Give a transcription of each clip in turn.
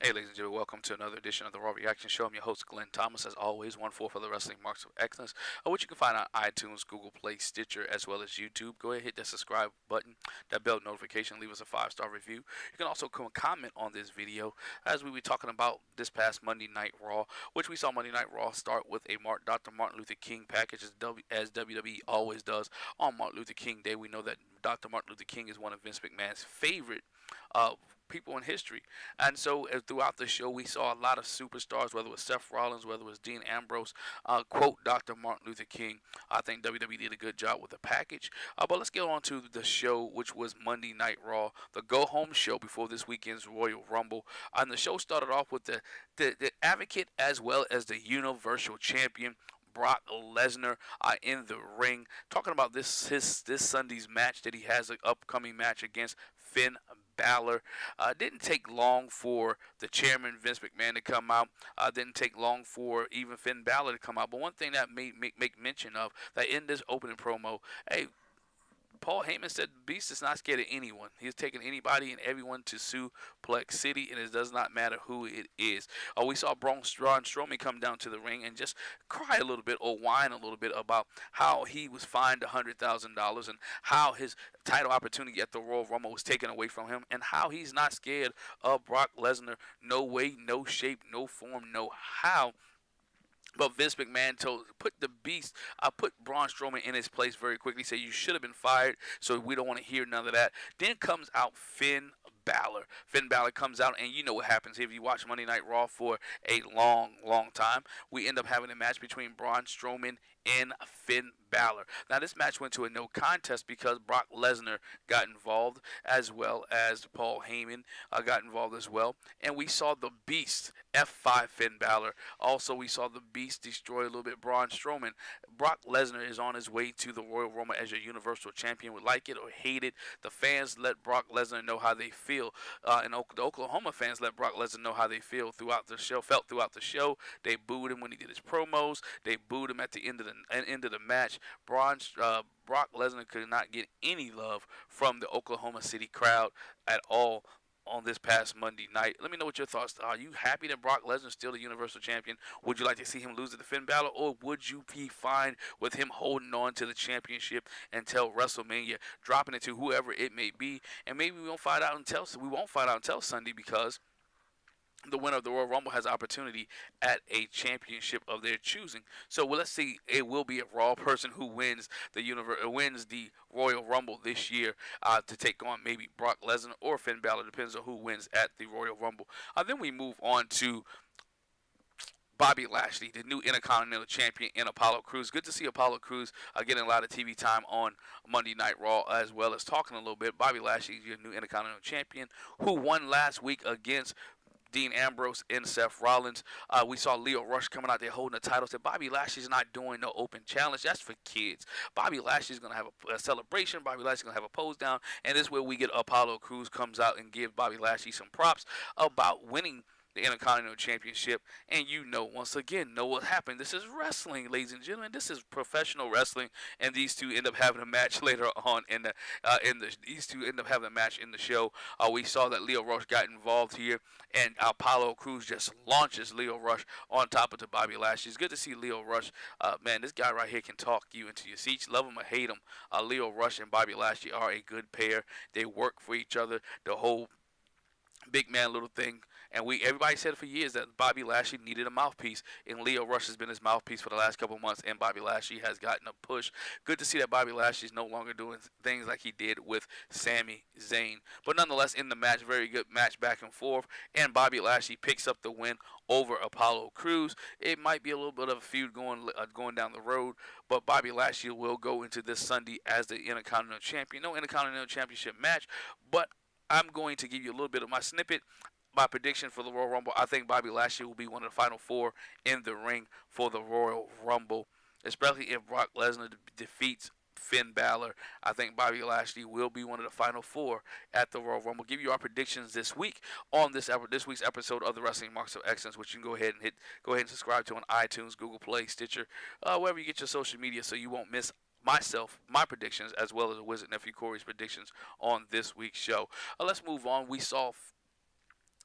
Hey, ladies and gentlemen, welcome to another edition of the Raw Reaction Show. I'm your host, Glenn Thomas, as always, one four for the Wrestling Marks of Excellence, uh, which you can find on iTunes, Google Play, Stitcher, as well as YouTube. Go ahead, hit that subscribe button, that bell notification, leave us a five star review. You can also come comment on this video as we were talking about this past Monday Night Raw, which we saw Monday Night Raw start with a Mark, Dr. Martin Luther King package, as, as WWE always does on Martin Luther King Day. We know that Dr. Martin Luther King is one of Vince McMahon's favorite. Uh, people in history. And so uh, throughout the show, we saw a lot of superstars, whether it was Seth Rollins, whether it was Dean Ambrose, uh, quote Dr. Martin Luther King. I think WWE did a good job with the package. Uh, but let's get on to the show, which was Monday Night Raw, the go home show before this weekend's Royal Rumble. And the show started off with the, the, the advocate as well as the Universal Champion. Brock Lesnar uh, in the ring, talking about this his this Sunday's match that he has an upcoming match against Finn Balor. Uh, didn't take long for the chairman Vince McMahon to come out. Uh, didn't take long for even Finn Balor to come out. But one thing that made make, make mention of that in this opening promo, hey, Paul Heyman said Beast is not scared of anyone. He's taking anybody and everyone to Suplex City, and it does not matter who it is. Uh, we saw Braun Strowman come down to the ring and just cry a little bit or whine a little bit about how he was fined $100,000 and how his title opportunity at the Royal Rumble was taken away from him and how he's not scared of Brock Lesnar. No way, no shape, no form, no how. But Vince McMahon told put the beast, I put Braun Strowman in his place very quickly. Say you should have been fired, so we don't want to hear none of that. Then comes out Finn Balor. Finn Balor comes out, and you know what happens if you watch Monday Night Raw for a long, long time. We end up having a match between Braun Strowman and Finn Balor. Now, this match went to a no contest because Brock Lesnar got involved, as well as Paul Heyman uh, got involved as well. And we saw the Beast F5 Finn Balor. Also, we saw the Beast destroy a little bit Braun Strowman. Brock Lesnar is on his way to the Royal Rumble as your Universal Champion. Would like it or hate it. The fans let Brock Lesnar know how they feel. Uh, and the Oklahoma fans let Brock Lesnar know how they feel throughout the show. Felt throughout the show. They booed him when he did his promos. They booed him at the end of the end of the match. Braun, uh, Brock Lesnar could not get any love from the Oklahoma City crowd at all on this past Monday night. Let me know what your thoughts are. Are you happy that Brock Lesnar is still the Universal Champion? Would you like to see him lose to the Finn Balor, or would you be fine with him holding on to the championship until WrestleMania, dropping it to whoever it may be, and maybe we won't find out until we won't find out until Sunday because the winner of the Royal Rumble has opportunity at a championship of their choosing. So well, let's see. It will be a Raw person who wins the universe, uh, wins the Royal Rumble this year uh, to take on maybe Brock Lesnar or Finn Balor. Depends on who wins at the Royal Rumble. Uh, then we move on to. Bobby Lashley, the new Intercontinental Champion in Apollo Crews. Good to see Apollo Crews uh, getting a lot of TV time on Monday Night Raw as well as talking a little bit. Bobby Lashley, your new Intercontinental Champion, who won last week against Dean Ambrose and Seth Rollins. Uh, we saw Lio Rush coming out there holding the title. Said Bobby Lashley's not doing no open challenge. That's for kids. Bobby Lashley's gonna have a, a celebration. Bobby Lashley's gonna have a pose down, and this is where we get Apollo Crews comes out and give Bobby Lashley some props about winning the Intercontinental Championship. And you know, once again, know what happened. This is wrestling, ladies and gentlemen. This is professional wrestling, and these two end up having a match later on in the uh, in the these two end up having a match in the show. Uh, we saw that Lio Rush got involved here, and Apollo Crews just launches Lio Rush on top of the Bobby Lashley. It's good to see Lio Rush. Uh, man, this guy right here can talk you into your seats. Love him or hate him. Uh, Lio Rush and Bobby Lashley are a good pair. They work for each other. The whole big man little thing and we everybody said for years that Bobby Lashley needed a mouthpiece and Lio Rush has been his mouthpiece for the last couple months and Bobby Lashley has gotten a push. Good to see that Bobby Lashley is no longer doing things like he did with Sami Zayn. But nonetheless in the match very good match back and forth and Bobby Lashley picks up the win over Apollo Crews. It might be a little bit of a feud going uh, going down the road but Bobby Lashley will go into this Sunday as the Intercontinental Champion. No Intercontinental Championship match but I'm going to give you a little bit of my snippet. My prediction for the Royal Rumble, I think Bobby Lashley will be one of the final four in the ring for the Royal Rumble, especially if Brock Lesnar defeats Finn Balor. I think Bobby Lashley will be one of the final four at the Royal Rumble. Give you our predictions this week on this this week's episode of the Wrestling Marks of Excellence, which you can go ahead and hit go ahead and subscribe to on iTunes, Google Play, Stitcher, uh, wherever you get your social media, so you won't miss myself, my predictions, as well as the Wizard Nephew Corey's predictions on this week's show. Uh, let's move on. We saw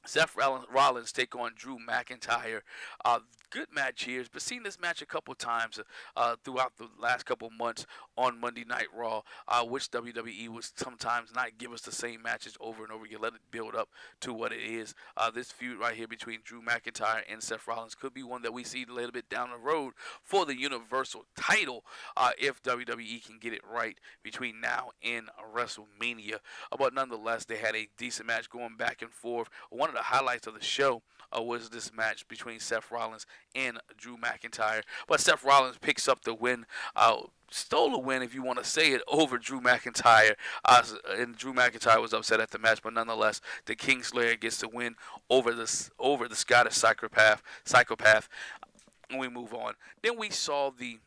Seth Rollins take on Drew McIntyre. Uh, good match here, but seen this match a couple times uh, throughout the last couple months on Monday Night Raw, uh, which WWE would sometimes not give us the same matches over and over again. Let it build up to what it is. Uh, this feud right here between Drew McIntyre and Seth Rollins could be one that we see a little bit down the road for the Universal title uh, if WWE can get it right between now and WrestleMania. But nonetheless, they had a decent match going back and forth. One of the highlights of the show uh, was this match between Seth Rollins and Drew McIntyre. But Seth Rollins picks up the win. Uh, stole a win, if you want to say it, over Drew McIntyre. Uh, and Drew McIntyre was upset at the match, but nonetheless, the Kingslayer gets the win over the over the Scottish psychopath. Psychopath. And we move on. Then we saw the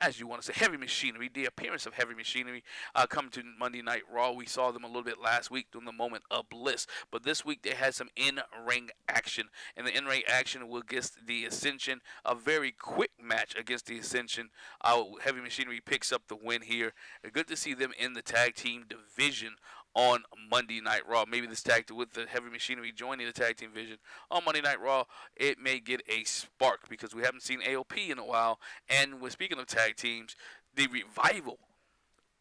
as you want to say, heavy machinery. The appearance of heavy machinery uh, coming to Monday Night Raw. We saw them a little bit last week during the moment of bliss, but this week they had some in-ring action, and the in-ring action will get the Ascension a very quick match against the Ascension. Uh, heavy machinery picks up the win here. Good to see them in the tag team division on Monday Night Raw. Maybe this tag team with the heavy machinery joining the tag team vision on Monday Night Raw, it may get a spark because we haven't seen AOP in a while. And when speaking of tag teams, the revival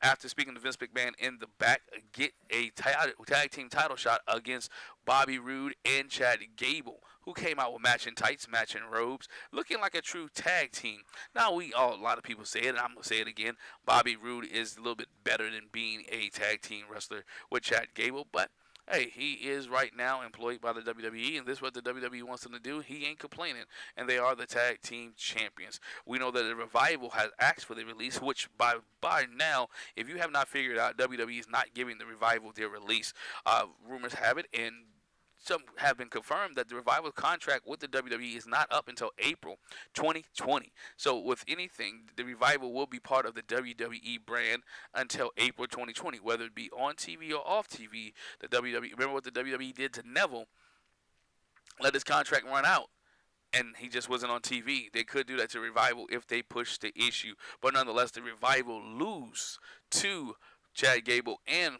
after speaking to Vince McMahon in the back, get a tag team title shot against Bobby Roode and Chad Gable, who came out with matching tights, matching robes, looking like a true tag team. Now we all, a lot of people say it, and I'm gonna say it again. Bobby Roode is a little bit better than being a tag team wrestler with Chad Gable, but hey, he is right now employed by the WWE, and this is what the WWE wants him to do. He ain't complaining, and they are the tag team champions. We know that the Revival has asked for the release, which by by now, if you have not figured out, WWE is not giving the Revival their release. Uh, rumors have it, and some have been confirmed that the revival contract with the WWE is not up until April 2020. So, with anything, the revival will be part of the WWE brand until April 2020, whether it be on TV or off TV. The WWE, remember what the WWE did to Neville? Let his contract run out and he just wasn't on TV. They could do that to Revival if they push the issue. But nonetheless, the Revival lose to Chad Gable and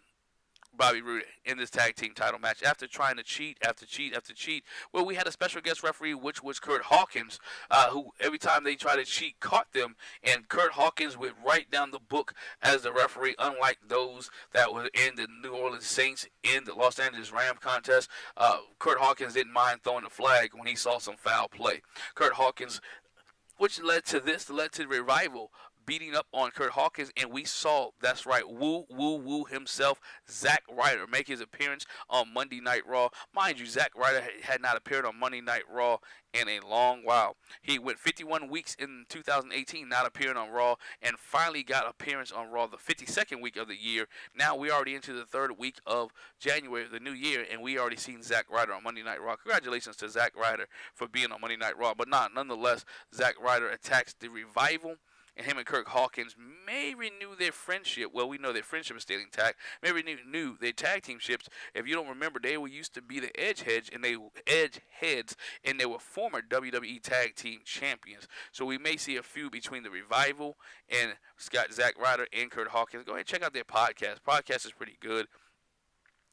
Bobby Roode in this tag team title match after trying to cheat after cheat after cheat. Well, we had a special guest referee, which was Kurt Hawkins, uh, who every time they tried to cheat caught them, and Kurt Hawkins went right down the book as the referee, unlike those that were in the New Orleans Saints in the Los Angeles Ram contest. Uh, Kurt Hawkins didn't mind throwing the flag when he saw some foul play. Kurt Hawkins which led to this, led to the revival beating up on Kurt Hawkins, and we saw that's right, woo woo woo himself, Zack Ryder, make his appearance on Monday Night Raw. Mind you, Zack Ryder had not appeared on Monday Night Raw in a long while. He went 51 weeks in 2018 not appearing on Raw, and finally got appearance on Raw the 52nd week of the year. Now we're already into the third week of January, the new year, and we already seen Zack Ryder on Monday Night Raw. Congratulations to Zack Ryder for being on Monday Night Raw, but not nonetheless. Zack Ryder attacks the revival and him and Kurt Hawkins may renew their friendship. Well, we know their friendship is still intact. May renew their tag team ships. If you don't remember, they were used to be the Edge Heads, and they Edge Heads, and they were former WWE Tag Team Champions. So we may see a feud between the Revival and Scott Zack Ryder and Kurt Hawkins. Go ahead and check out their podcast. Podcast is pretty good.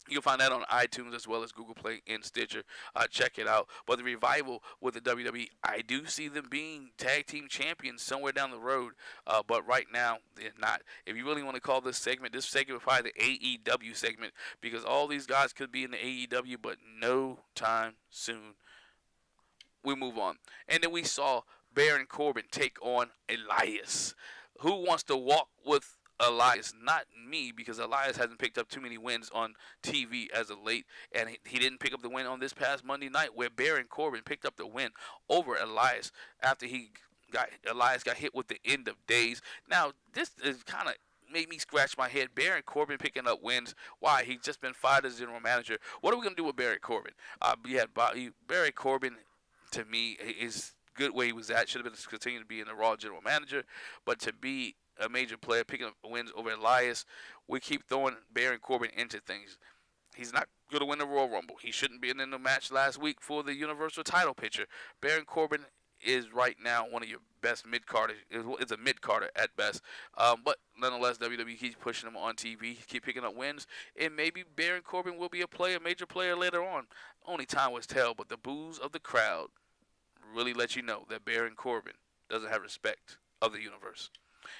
You'll find that on iTunes as well as Google Play and Stitcher. Uh, check it out. But the revival with the WWE, I do see them being tag team champions somewhere down the road. Uh, but right now, they're not. If you really want to call this segment, this segment is probably the AEW segment because all these guys could be in the AEW, but no time soon. We move on. And then we saw Baron Corbin take on Elias. Who wants to walk with Elias, not me, because Elias hasn't picked up too many wins on TV as of late, and he, he, didn't pick up the win on this past Monday night, where Baron Corbin picked up the win over Elias after he got Elias got hit with the end of days. Now this is kind of made me scratch my head. Baron Corbin picking up wins. Why? He's just been fired as general manager. What are we gonna do with Baron Corbin? Uh, we had Baron Corbin. To me, is good where he was at. Should have been continuing to be in the Raw general manager, but to be a major player, picking up wins over Elias. We keep throwing Baron Corbin into things. He's not going to win the Royal Rumble. He shouldn't be in the match last week for the Universal title picture. Baron Corbin is right now one of your best mid carder. It's a mid carder at best. Um, but nonetheless, WWE keeps pushing him on TV, keep picking up wins, and maybe Baron Corbin will be a player, major player later on. Only time will tell. But the boos of the crowd really let you know that Baron Corbin doesn't have respect of the universe.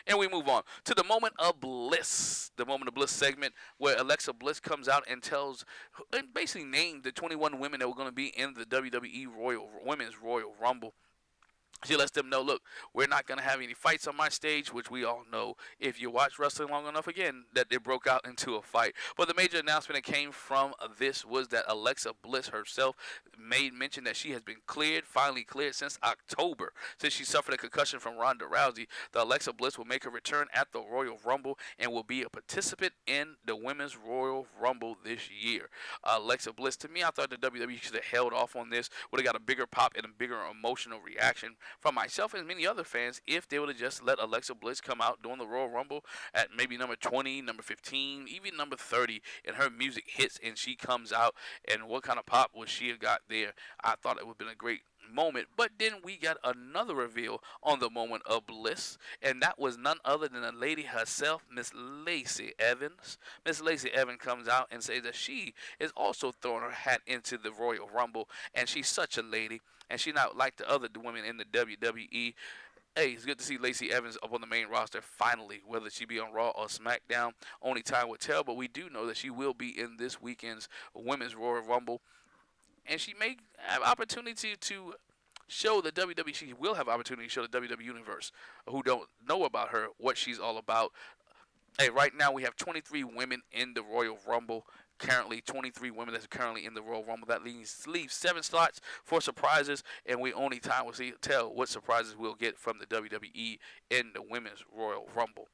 And we move on to the moment of bliss, the moment of bliss segment where Alexa Bliss comes out and tells, and basically named the 21 women that were going to be in the WWE Royal Women's Royal Rumble she lets them know, look, we're not going to have any fights on my stage, which we all know if you watch wrestling long enough again, that they broke out into a fight. But the major announcement that came from this was that Alexa Bliss herself made mention that she has been cleared, finally cleared since October. Since she suffered a concussion from Ronda Rousey, the Alexa Bliss will make a return at the Royal Rumble and will be a participant in the Women's Royal Rumble this year. Uh, Alexa Bliss, to me, I thought the WWE should have held off on this, would have got a bigger pop and a bigger emotional reaction from myself and many other fans if they would have just let Alexa Bliss come out during the Royal Rumble at maybe number 20, number 15, even number 30, and her music hits and she comes out, and what kind of pop would she have got there? I thought it would have been a great moment. But then we got another reveal on the moment of bliss, and that was none other than the lady herself, Miss Lacey Evans. Miss Lacey Evans comes out and says that she is also throwing her hat into the Royal Rumble, and she's such a lady, and she's not like the other women in the WWE. Hey, it's good to see Lacey Evans up on the main roster finally, whether she be on Raw or SmackDown. Only time will tell, but we do know that she will be in this weekend's Women's Royal Rumble and she may have opportunity to show the WWE. She will have opportunity to show the WWE universe who don't know about her what she's all about. Hey, right now we have 23 women in the Royal Rumble. Currently, 23 women that's currently in the Royal Rumble. That leaves leaves seven slots for surprises, and we only time will see tell what surprises we'll get from the WWE in the Women's Royal Rumble.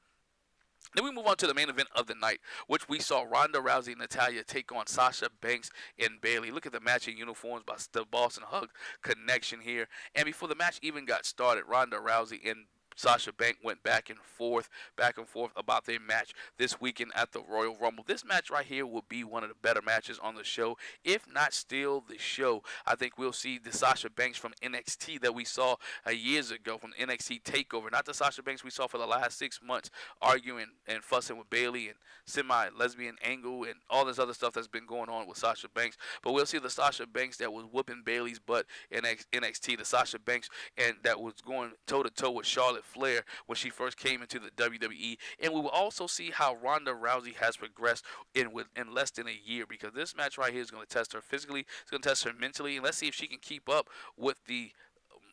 Then we move on to the main event of the night, which we saw Ronda Rousey and Natalya take on Sasha Banks and Bayley. Look at the matching uniforms by the Boss 'n' Hug connection here. And before the match even got started, Ronda Rousey and Sasha Bank went back and forth, back and forth about their match this weekend at the Royal Rumble. This match right here will be one of the better matches on the show, if not still the show. I think we'll see the Sasha Banks from NXT that we saw uh, years ago from NXT Takeover, not the Sasha Banks we saw for the last six months arguing and fussing with Bayley and semi-lesbian angle and all this other stuff that's been going on with Sasha Banks. But we'll see the Sasha Banks that was whooping Bayley's butt in NXT, the Sasha Banks and that was going toe to toe with Charlotte Flair when she first came into the WWE, and we will also see how Ronda Rousey has progressed in with in less than a year because this match right here is going to test her physically, it's going to test her mentally, and let's see if she can keep up with the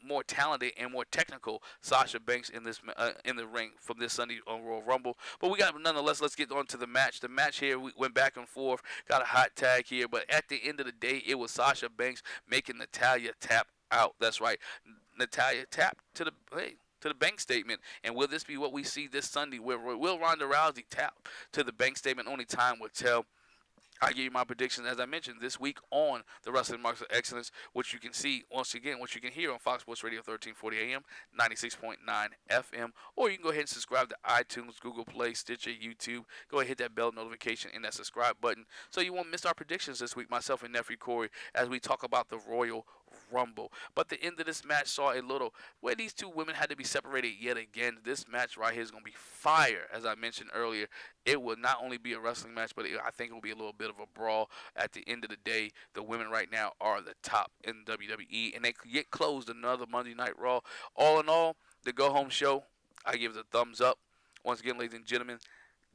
more talented and more technical Sasha Banks in this uh, in the ring from this Sunday on Royal Rumble. But we got nonetheless. Let's get on to the match. The match here we went back and forth, got a hot tag here, but at the end of the day, it was Sasha Banks making Natalya tap out. That's right, Natalya tap to the hey to the bank statement. And will this be what we see this Sunday? Where will Ronda Rousey tap to the bank statement? Only time will tell. I give you my predictions, as I mentioned, this week on the Wrestling Marks of Excellence, which you can see once again, which you can hear on Fox Sports Radio 1340 AM, 96.9 FM, or you can go ahead and subscribe to iTunes, Google Play, Stitcher, YouTube. Go ahead hit that bell notification and that subscribe button so you won't miss our predictions this week, myself and nephew Corey, as we talk about the Royal Rumble. But the end of this match saw a little where these two women had to be separated yet again. This match right here is going to be fire, as I mentioned earlier. It will not only be a wrestling match, but it, I think it will be a little bit of a brawl. At the end of the day, the women right now are the top in WWE, and they get closed another Monday Night Raw. All in all, the go home show, I give it a thumbs up. Once again, ladies and gentlemen,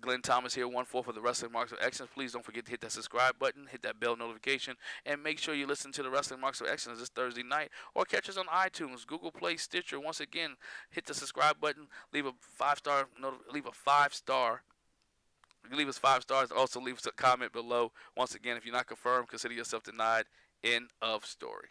Glenn Thomas here, one four for the Wrestling Marks of Excellence. Please don't forget to hit that subscribe button, hit that bell notification, and make sure you listen to the Wrestling Marks of Excellence this Thursday night, or catch us on iTunes, Google Play, Stitcher. Once again, hit the subscribe button, leave a five star, leave a five star. Leave us five stars. Also, leave us a comment below. Once again, if you're not confirmed, consider yourself denied. End of story.